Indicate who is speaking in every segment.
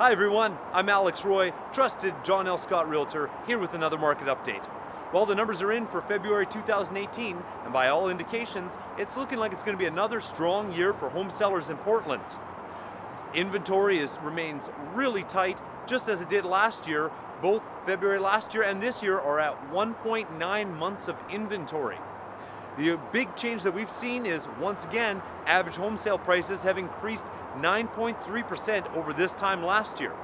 Speaker 1: Hi everyone, I'm Alex Roy, trusted John L. Scott Realtor, here with another market update. Well, the numbers are in for February 2018, and by all indications, it's looking like it's going to be another strong year for home sellers in Portland. Inventory is, remains really tight, just as it did last year. Both February last year and this year are at 1.9 months of inventory. The big change that we've seen is, once again, average home sale prices have increased 9.3% over this time last year.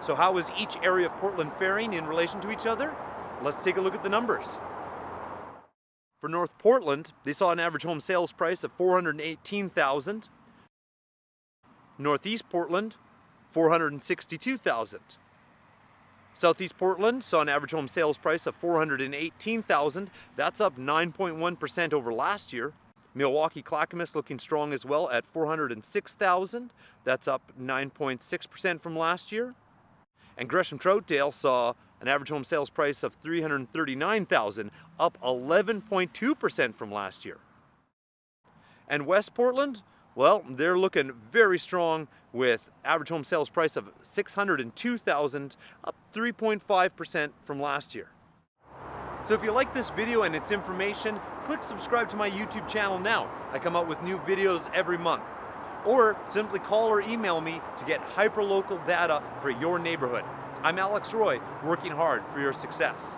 Speaker 1: So how is each area of Portland faring in relation to each other? Let's take a look at the numbers. For North Portland, they saw an average home sales price of 418,000. Northeast Portland, 462,000. Southeast Portland saw an average home sales price of 418,000. That's up 9.1% over last year. Milwaukie Clackamas looking strong as well at 406,000. That's up 9.6% from last year. And Gresham Troutdale saw an average home sales price of 339,000, up 11.2% from last year. And West Portland, well, they're looking very strong with average home sales price of 602,000, up 3.5% from last year. So if you like this video and its information, click subscribe to my YouTube channel now. I come out with new videos every month. Or simply call or email me to get hyperlocal data for your neighborhood. I'm Alex Roy, working hard for your success.